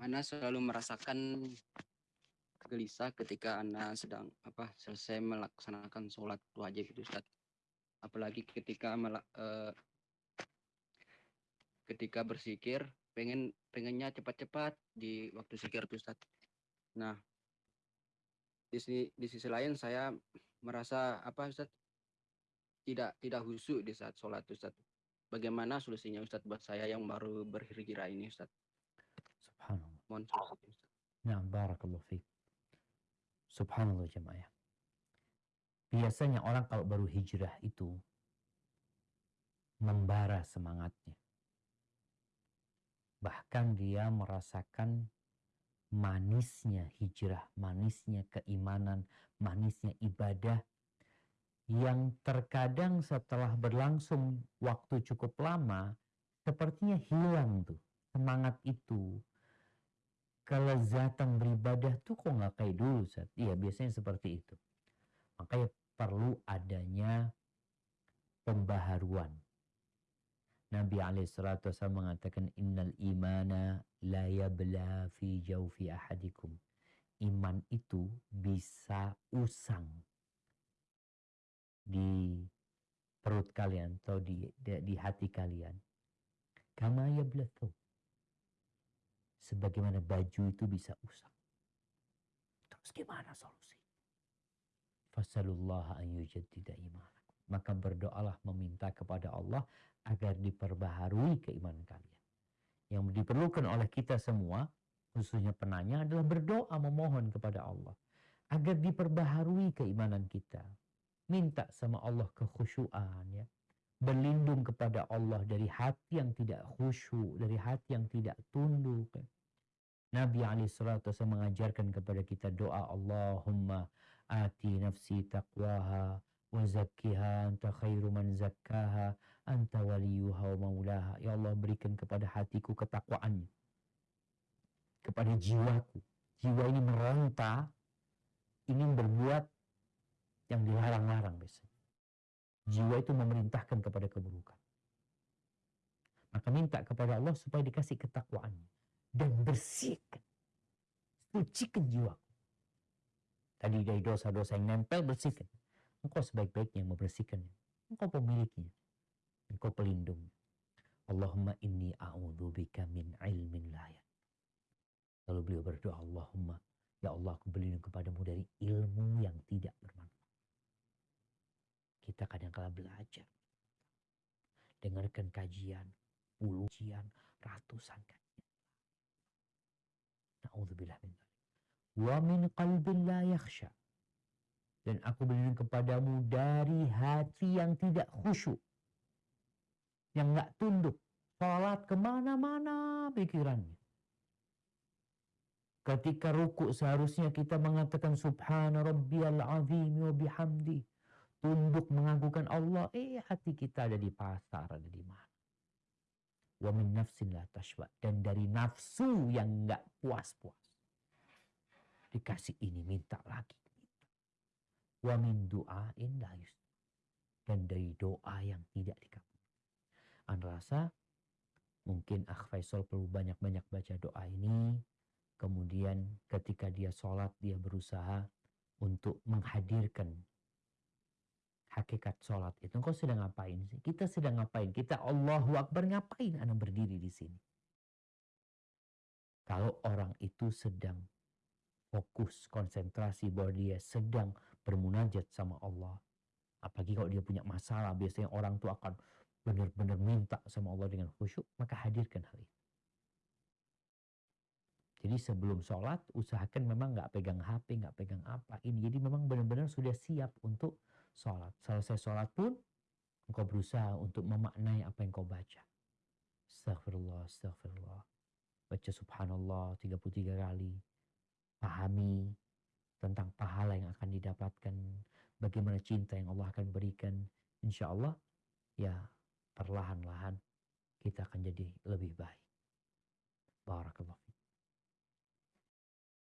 Ana selalu merasakan gelisah ketika Ana sedang apa selesai melaksanakan sholat wajib itu Ustaz. Apalagi ketika melak, eh, ketika bersikir pengen pengennya cepat-cepat di waktu sikir itu Ustaz. Nah, di sisi, di sisi lain saya merasa apa Ustaz tidak tidak husu di saat sholat Ustaz. Bagaimana solusinya Ustaz buat saya yang baru berhijrah ini Ustaz? Mohon. Nah, barakallahu fiik. Subhanallah jemaah. Biasanya orang kalau baru hijrah itu membara semangatnya. Bahkan dia merasakan manisnya hijrah, manisnya keimanan, manisnya ibadah yang terkadang setelah berlangsung waktu cukup lama sepertinya hilang tuh semangat itu kelezatan beribadah tuh kok nggak kayak dulu saat iya biasanya seperti itu. Makanya perlu adanya pembaharuan. Nabi alaihissalatu mengatakan innal imana la yabla fi jawfi ahadikum. Iman itu bisa usang di perut kalian atau di, di, di hati kalian. Kama yablathu sebagaimana baju itu bisa usang. Terus gimana solusi? Fasalullah an yujaddida imanakum. Maka berdoalah meminta kepada Allah agar diperbaharui keimanan kalian. Yang diperlukan oleh kita semua, khususnya penanya adalah berdoa memohon kepada Allah agar diperbaharui keimanan kita. Minta sama Allah kekhusyuan ya. Berlindung kepada Allah dari hati yang tidak khusyuk, dari hati yang tidak tunduk. Nabi alaihissalatu mengajarkan kepada kita doa Allahumma ati nafsi taqwaha wa zakkiha anta khairu man zakkaha anta waliyuha wa maulaha. Ya Allah berikan kepada hatiku ketakwaannya. Kepada jiwaku. Jiwa ini meronta ingin berbuat yang dilarang-larang biasanya. Jiwa itu memerintahkan kepada keburukan. Maka minta kepada Allah supaya dikasih ketakwaannya dan bersihkan. Sucikan jiwaku. Tadi dari dosa-dosa yang nempel, bersihkan. Engkau sebaik-baiknya membersihkannya. Engkau pemiliknya. Engkau pelindungnya. Allahumma inni bika min ilmin layak. Lalu beliau berdoa, Allahumma, ya Allah aku berlindung kepadamu dari ilmu yang tidak bermanfaat. Kita kadang-kala belajar. Dengarkan kajian, puluhan, ratusan kajian Na'udzubillah min Wa min qalbin la yakhsha. Dan aku berlindung kepadamu dari hati yang tidak khusyuk. Yang nggak tunduk. Salat ke mana-mana pikirannya. Ketika ruku seharusnya kita mengatakan subhana rabbiyal azim wa bihamdi. Tunduk mengagukan Allah. Eh hati kita ada di pasar, ada di mana? Wa min nafsin la dan dari nafsu yang enggak puas-puas. Dikasih ini minta lagi. Wa min du'ain la dan dari doa yang tidak dikabul anda rasa mungkin Akh Faisal perlu banyak-banyak baca doa ini. Kemudian ketika dia sholat dia berusaha untuk menghadirkan hakikat sholat itu. Engkau sedang ngapain sih? Kita sedang ngapain? Kita Allahu Akbar ngapain anak berdiri di sini? Kalau orang itu sedang fokus, konsentrasi bahwa dia sedang bermunajat sama Allah. Apalagi kalau dia punya masalah, biasanya orang itu akan benar-benar minta sama Allah dengan khusyuk, maka hadirkan hal itu. Jadi sebelum sholat, usahakan memang nggak pegang HP, nggak pegang apa ini. Jadi memang benar-benar sudah siap untuk sholat. Selesai sholat pun engkau berusaha untuk memaknai apa yang kau baca. Astagfirullah, astagfirullah. Baca subhanallah 33 kali. Pahami tentang pahala yang akan didapatkan. Bagaimana cinta yang Allah akan berikan. Insya Allah ya perlahan-lahan kita akan jadi lebih baik. Barakallahu